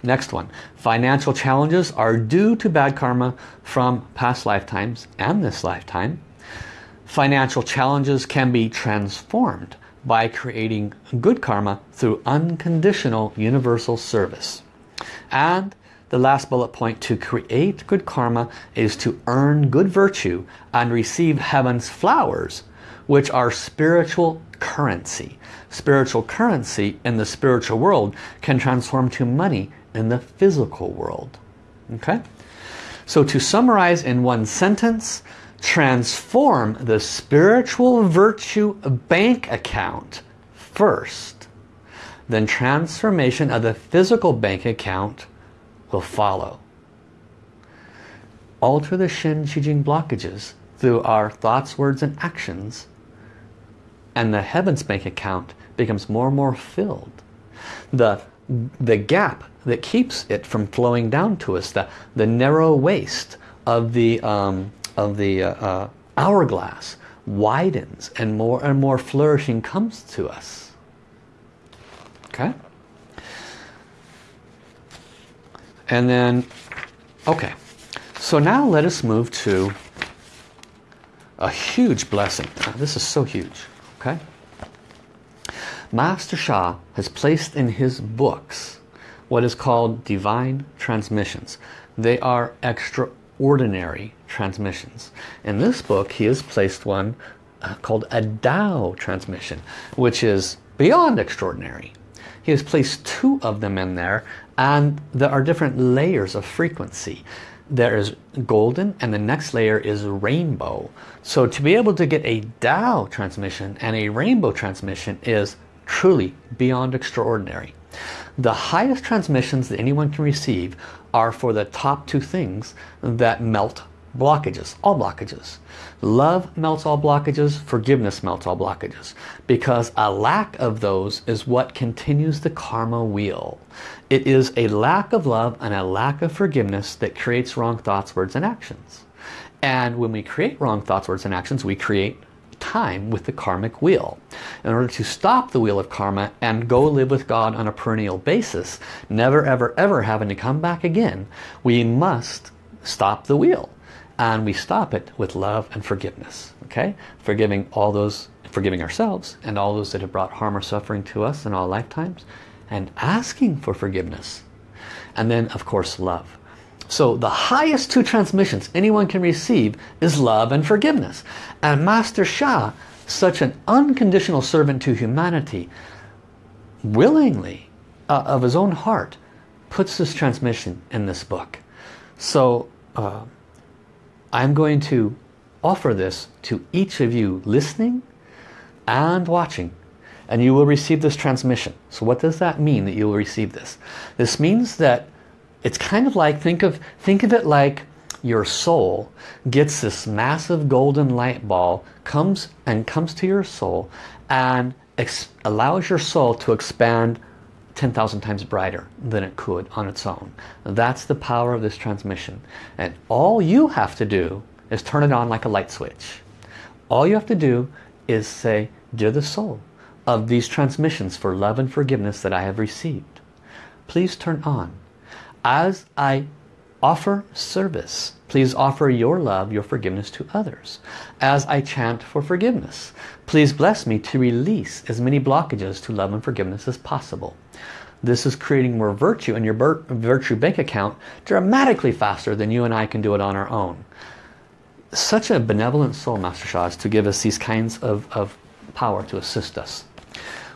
Next one, financial challenges are due to bad karma from past lifetimes and this lifetime. Financial challenges can be transformed by creating good karma through unconditional universal service. And the last bullet point, to create good karma is to earn good virtue and receive heaven's flowers, which are spiritual currency. Spiritual currency in the spiritual world can transform to money in the physical world. Okay? So to summarize in one sentence, transform the spiritual virtue bank account first. Then transformation of the physical bank account will follow. Alter the Shen Qi Jing blockages through our thoughts, words, and actions and the heavens bank account becomes more and more filled. The the gap that keeps it from flowing down to us, the, the narrow waist of the, um, of the uh, uh, hourglass widens and more and more flourishing comes to us. Okay? And then, okay. So now let us move to a huge blessing. This is so huge. Okay? Master Sha has placed in his books what is called divine transmissions. They are extraordinary transmissions. In this book he has placed one uh, called a Tao transmission, which is beyond extraordinary. He has placed two of them in there and there are different layers of frequency. There is golden and the next layer is rainbow. So to be able to get a Tao transmission and a rainbow transmission is truly beyond extraordinary. The highest transmissions that anyone can receive are for the top two things that melt blockages, all blockages. Love melts all blockages, forgiveness melts all blockages. Because a lack of those is what continues the karma wheel. It is a lack of love and a lack of forgiveness that creates wrong thoughts, words, and actions. And when we create wrong thoughts, words, and actions, we create time with the karmic wheel. In order to stop the wheel of karma and go live with God on a perennial basis, never ever ever having to come back again, we must stop the wheel. And we stop it with love and forgiveness okay? Forgiving all those forgiving ourselves and all those that have brought harm or suffering to us in all lifetimes and asking for forgiveness. And then of course love so the highest two transmissions anyone can receive is love and forgiveness and Master Sha such an unconditional servant to humanity willingly uh, of his own heart puts this transmission in this book so uh, I'm going to offer this to each of you listening and watching and you will receive this transmission. So what does that mean that you will receive this? This means that it's kind of like, think of, think of it like your soul gets this massive golden light ball, comes and comes to your soul and allows your soul to expand 10,000 times brighter than it could on its own. That's the power of this transmission. And all you have to do is turn it on like a light switch. All you have to do is say, Dear the soul of these transmissions for love and forgiveness that I have received, please turn on. As I offer service, please offer your love, your forgiveness to others. As I chant for forgiveness, please bless me to release as many blockages to love and forgiveness as possible. This is creating more virtue in your virtue bank account dramatically faster than you and I can do it on our own. Such a benevolent soul, Master Sha, is to give us these kinds of, of power to assist us.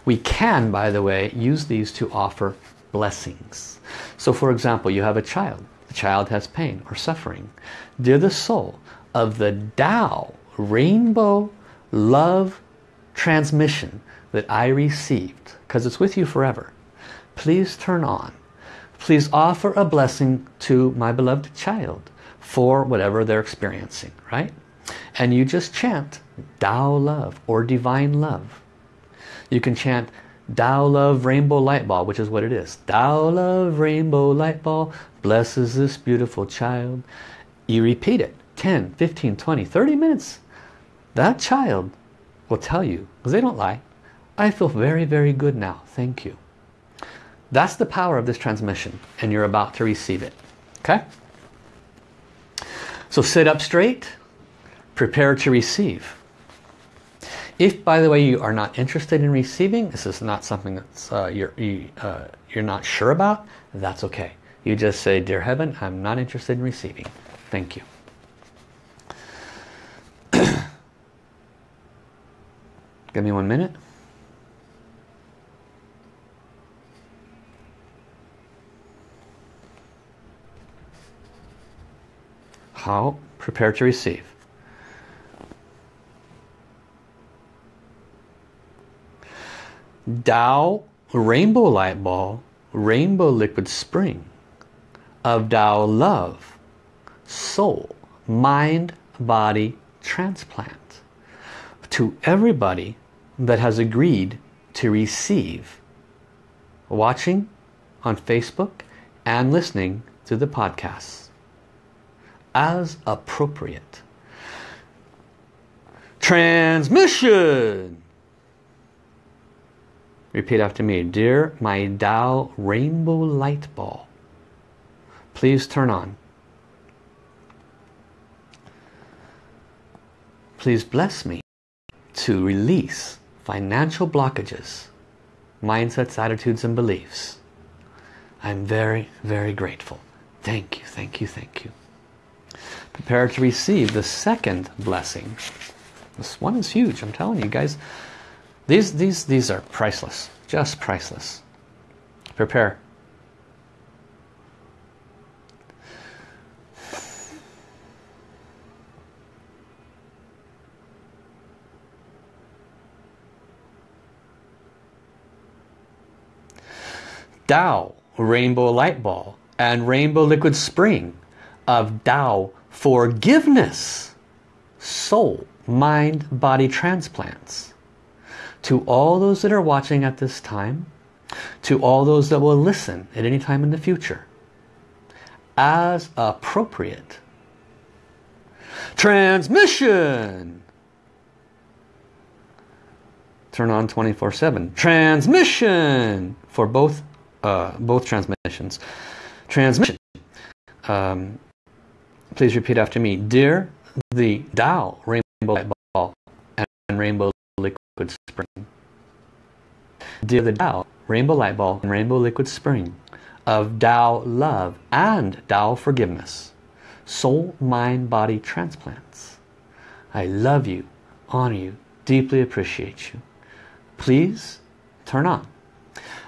We can, by the way, use these to offer blessings. So for example, you have a child. The child has pain or suffering. Dear the soul of the Tao, rainbow love transmission that I received, because it's with you forever please turn on. Please offer a blessing to my beloved child for whatever they're experiencing, right? And you just chant Tao love or divine love. You can chant Tao love rainbow light ball, which is what it is. Tao love rainbow light ball blesses this beautiful child. You repeat it 10, 15, 20, 30 minutes. That child will tell you, because they don't lie, I feel very, very good now. Thank you. That's the power of this transmission and you're about to receive it. Okay? So sit up straight, prepare to receive. If, by the way, you are not interested in receiving, this is not something that's uh, you're, you, uh, you're not sure about, that's okay. You just say, Dear Heaven, I'm not interested in receiving. Thank you. Give me one minute. How? Prepare to receive. Tao rainbow light ball, rainbow liquid spring of Tao love, soul, mind, body, transplant to everybody that has agreed to receive watching on Facebook and listening to the podcasts as appropriate. Transmission! Repeat after me. Dear my Tao rainbow light ball, please turn on. Please bless me to release financial blockages, mindsets, attitudes, and beliefs. I'm very, very grateful. Thank you, thank you, thank you. Prepare to receive the second blessing. This one is huge, I'm telling you guys. These, these, these are priceless, just priceless. Prepare. Tao rainbow light ball and rainbow liquid spring of Tao forgiveness, soul, mind, body transplants to all those that are watching at this time, to all those that will listen at any time in the future, as appropriate. Transmission! Turn on 24-7. Transmission! For both, uh, both transmissions. Transmission. Um, please repeat after me. Dear the Tao Rainbow Light Ball and Rainbow Liquid Spring. Dear the Tao Rainbow Light Ball and Rainbow Liquid Spring of Tao Love and Tao Forgiveness. Soul, Mind, Body Transplants. I love you, honor you, deeply appreciate you. Please turn on.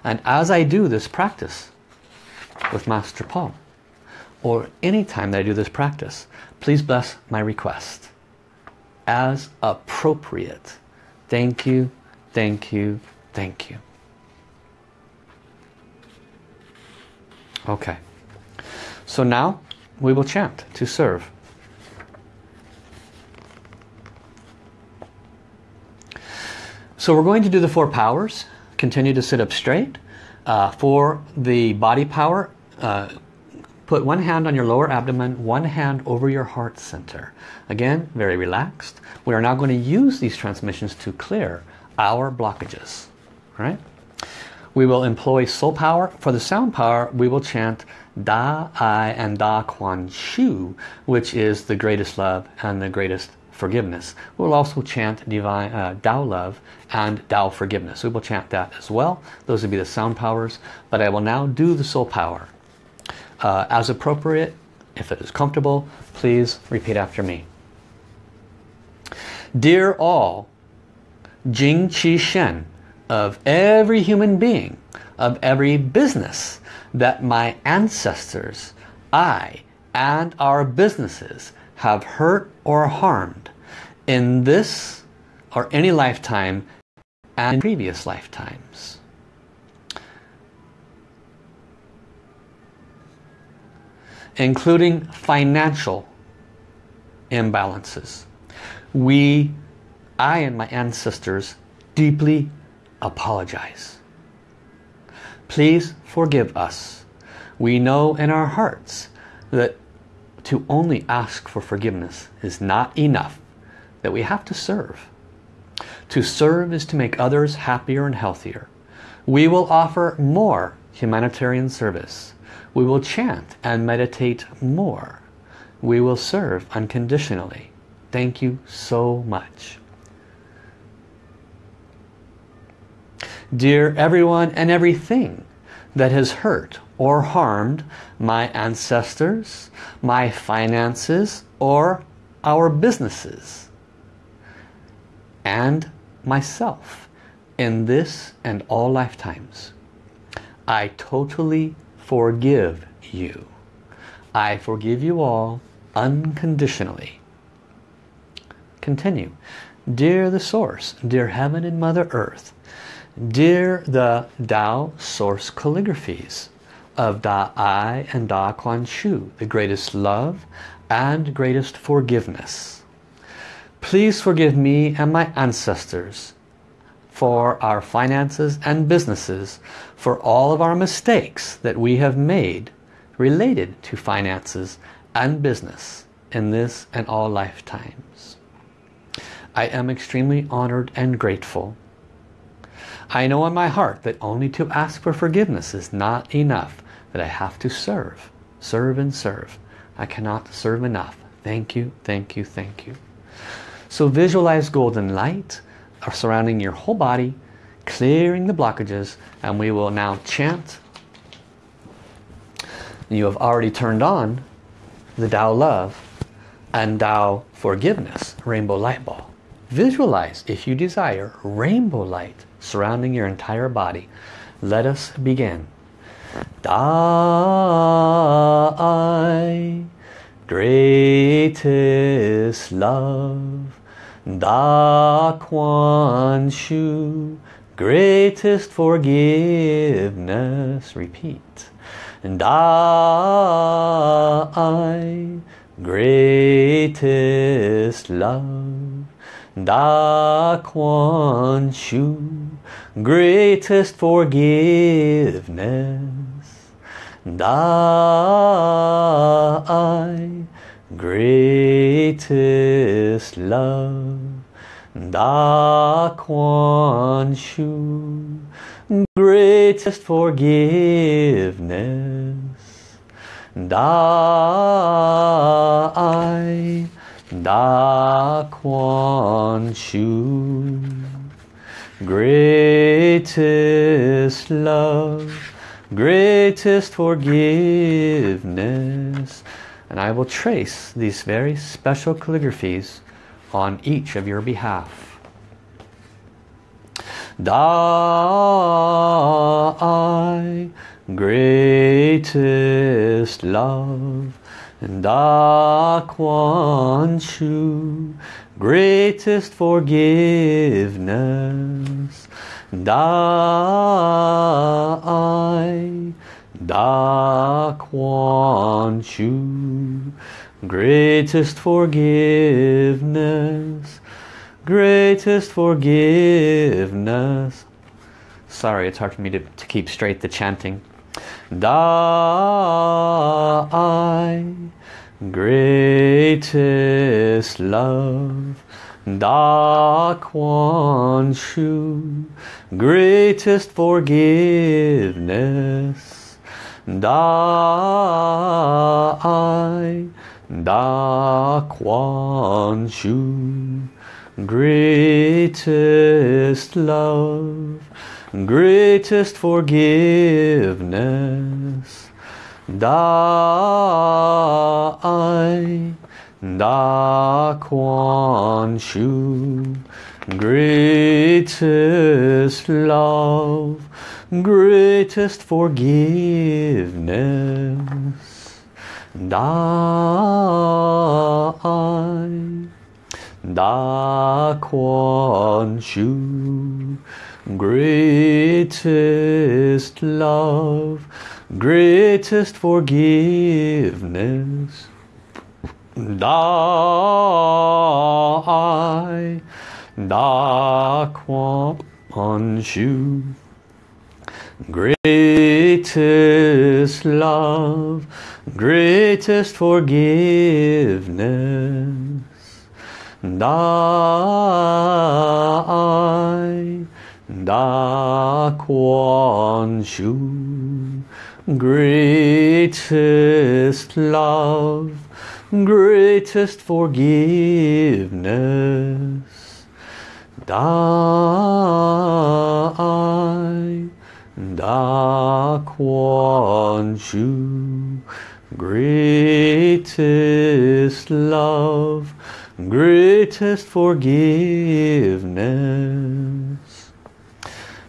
And as I do this practice with Master Paul, or any time that I do this practice, please bless my request as appropriate. Thank you, thank you, thank you. Okay. So now we will chant to serve. So we're going to do the four powers. Continue to sit up straight. Uh, for the body power, uh, put one hand on your lower abdomen, one hand over your heart center. Again, very relaxed. We are now going to use these transmissions to clear our blockages. All right? We will employ soul power. For the sound power, we will chant Da, I, and Da Kuan Shu, which is the greatest love and the greatest forgiveness. We'll also chant divine uh, love and Tao forgiveness. We will chant that as well. Those would be the sound powers. But I will now do the soul power. Uh, as appropriate, if it is comfortable, please repeat after me. Dear all, Jing Qi Shen, of every human being, of every business that my ancestors, I, and our businesses have hurt or harmed in this or any lifetime and previous lifetimes. Including financial imbalances. We, I and my ancestors deeply apologize. Please forgive us. We know in our hearts that to only ask for forgiveness is not enough, that we have to serve. To serve is to make others happier and healthier. We will offer more humanitarian service. We will chant and meditate more. We will serve unconditionally. Thank you so much. Dear everyone and everything that has hurt or harmed my ancestors, my finances, or our businesses, and myself in this and all lifetimes. I totally forgive you. I forgive you all unconditionally. Continue. Dear the Source, dear Heaven and Mother Earth, dear the Tao Source calligraphies of Da I and Da Kuan Shu, the greatest love and greatest forgiveness. Please forgive me and my ancestors for our finances and businesses for all of our mistakes that we have made related to finances and business in this and all lifetimes. I am extremely honored and grateful. I know in my heart that only to ask for forgiveness is not enough, that I have to serve, serve and serve. I cannot serve enough. Thank you, thank you, thank you. So visualize golden light uh, surrounding your whole body, clearing the blockages, and we will now chant. You have already turned on the Tao Love and Tao Forgiveness Rainbow Light Ball. Visualize, if you desire, rainbow light surrounding your entire body. Let us begin. Da greatest love Da Kuan Shu, greatest forgiveness. Repeat. Da I, greatest love. Da Kuan Shu, greatest forgiveness. Da I, greatest love Da Kuan Shu greatest forgiveness. Da I Da Kuan Shu greatest love greatest forgiveness. And I will trace these very special calligraphies on each of your behalf. Da I greatest love. And Da Kuan Shu greatest forgiveness. Da I Da Kuan Shu Greatest forgiveness. Greatest forgiveness. Sorry, it's hard for me to, to keep straight the chanting. Da I Greatest love. Da Kuan Shu Greatest forgiveness. Da I Da Kuan Shu Greatest love Greatest forgiveness Da I Da Kuan Shu Greatest love greatest forgiveness. Da Da Kuan Shu, greatest love, greatest forgiveness. Da I, Da Kuan Shu, Greatest love, greatest forgiveness. Da I, Da Kuan Shu, greatest love, greatest forgiveness. Da I, Da Kuan Shu Greatest love Greatest forgiveness.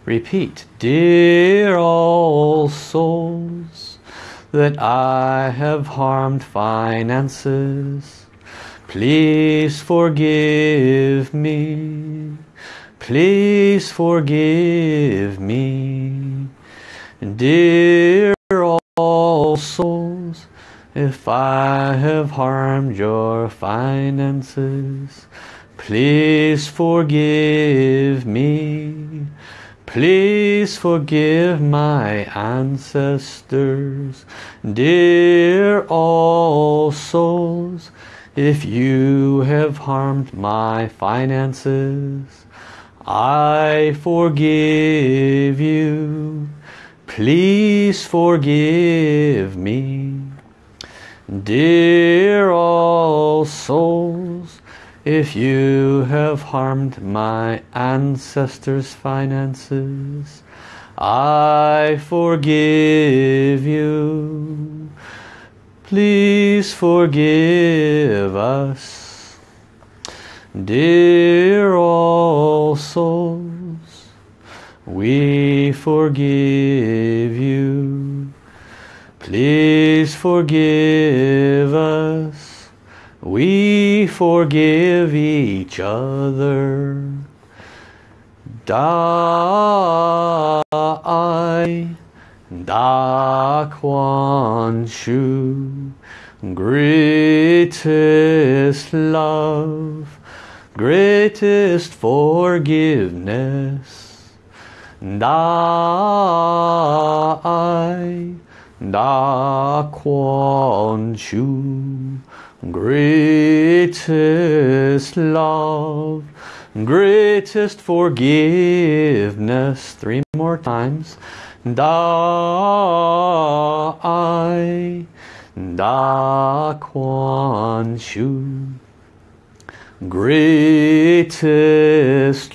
Repeat Dear all souls That I have harmed finances Please forgive me Please forgive me, dear all souls, if I have harmed your finances. Please forgive me. Please forgive my ancestors, dear all souls, if you have harmed my finances. I forgive you. Please forgive me. Dear all souls, if you have harmed my ancestors' finances, I forgive you. Please forgive us. Dear all souls, we forgive you. Please forgive us. We forgive each other. Da Da Kuan Shu Greatest love Greatest forgiveness Da I Da Kuan Shu Greatest love Greatest forgiveness. Three more times. Da I Da Kuan Shu Greatest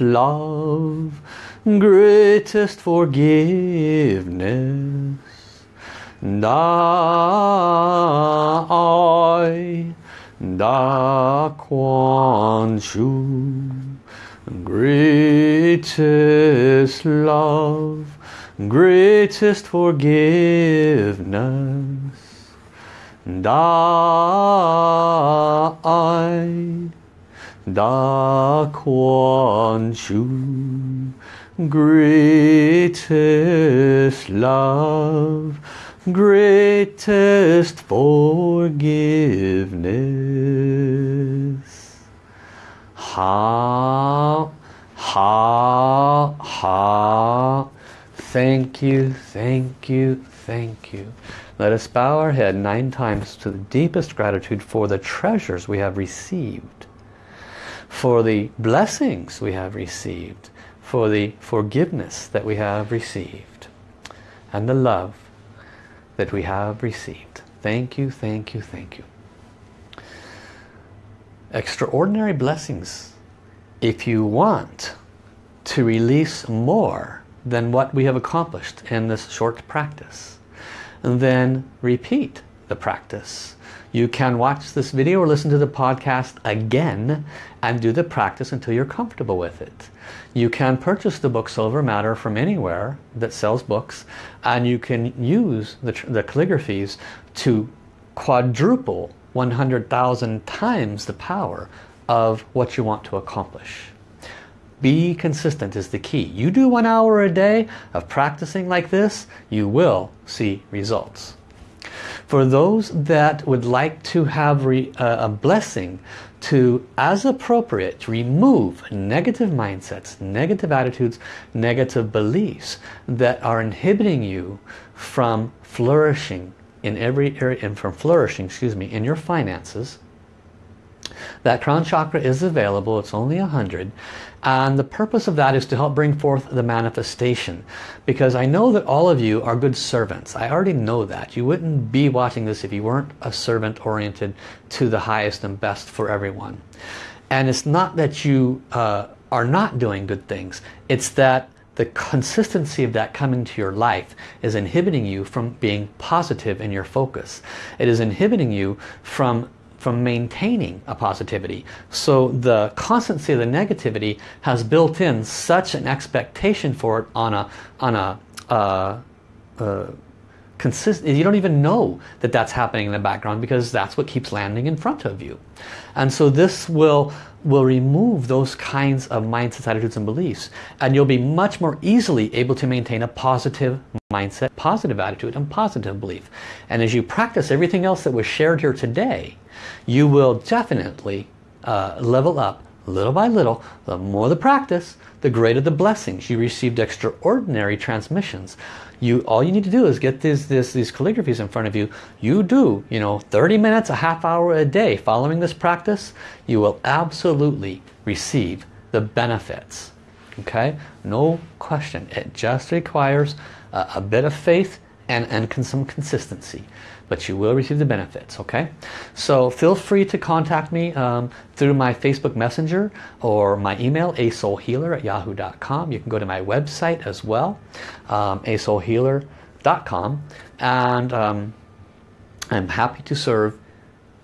love Greatest forgiveness Da I Da Kuan Shu Greatest love greatest forgiveness. Da I, Da Kuan Shu, greatest love, greatest forgiveness. Ha, ha, ha. Thank you, thank you, thank you. Let us bow our head nine times to the deepest gratitude for the treasures we have received, for the blessings we have received, for the forgiveness that we have received, and the love that we have received. Thank you, thank you, thank you. Extraordinary blessings. If you want to release more than what we have accomplished in this short practice. Then repeat the practice. You can watch this video or listen to the podcast again and do the practice until you're comfortable with it. You can purchase the book Soul Over Matter from anywhere that sells books and you can use the, the calligraphies to quadruple 100,000 times the power of what you want to accomplish. Be consistent is the key. You do one hour a day of practicing like this, you will see results. For those that would like to have uh, a blessing to, as appropriate, remove negative mindsets, negative attitudes, negative beliefs that are inhibiting you from flourishing in every area, and from flourishing, excuse me, in your finances, that crown chakra is available. It's only a hundred. And the purpose of that is to help bring forth the manifestation. Because I know that all of you are good servants. I already know that. You wouldn't be watching this if you weren't a servant oriented to the highest and best for everyone. And it's not that you uh, are not doing good things. It's that the consistency of that coming to your life is inhibiting you from being positive in your focus. It is inhibiting you from from maintaining a positivity. So the constancy of the negativity has built in such an expectation for it on a on a uh, uh, consist. You don't even know that that's happening in the background because that's what keeps landing in front of you. And so this will will remove those kinds of mindsets, attitudes, and beliefs, and you'll be much more easily able to maintain a positive mindset, positive attitude, and positive belief. And as you practice everything else that was shared here today, you will definitely uh, level up little by little, the more the practice, the greater the blessings. You received extraordinary transmissions. You All you need to do is get this, this, these calligraphies in front of you. You do, you know, 30 minutes, a half hour a day following this practice, you will absolutely receive the benefits. Okay? No question. It just requires a, a bit of faith and, and some consistency. But you will receive the benefits okay? So feel free to contact me um, through my Facebook Messenger or my email asoulhealer at yahoo.com you can go to my website as well um, asoulhealer.com and um, I'm happy to serve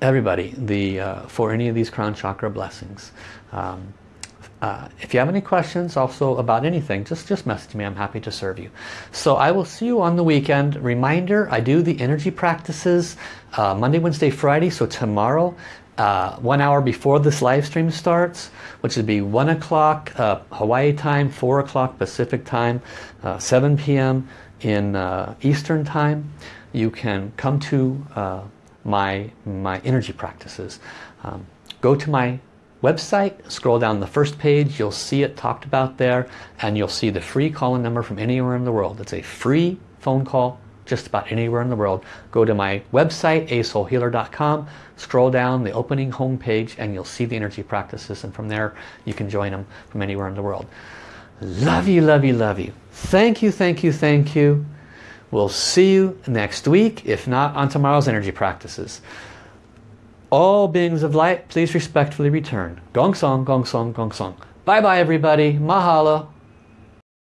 everybody the uh, for any of these crown chakra blessings. Um, uh, if you have any questions also about anything, just, just message me. I'm happy to serve you. So I will see you on the weekend. Reminder, I do the energy practices uh, Monday, Wednesday, Friday. So tomorrow, uh, one hour before this live stream starts, which would be 1 o'clock uh, Hawaii time, 4 o'clock Pacific time, uh, 7 p.m. in uh, Eastern time, you can come to my, my energy practices. Um, go to my website, scroll down the first page, you'll see it talked about there, and you'll see the free call-in number from anywhere in the world. It's a free phone call just about anywhere in the world. Go to my website, asoulhealer.com, scroll down the opening home page, and you'll see the energy practices, and from there you can join them from anywhere in the world. Love you, love you, love you. Thank you, thank you, thank you. We'll see you next week, if not on tomorrow's energy practices. All beings of light, please respectfully return. Gong Song, Gong Song, Gong Song. Bye bye everybody. Mahalo.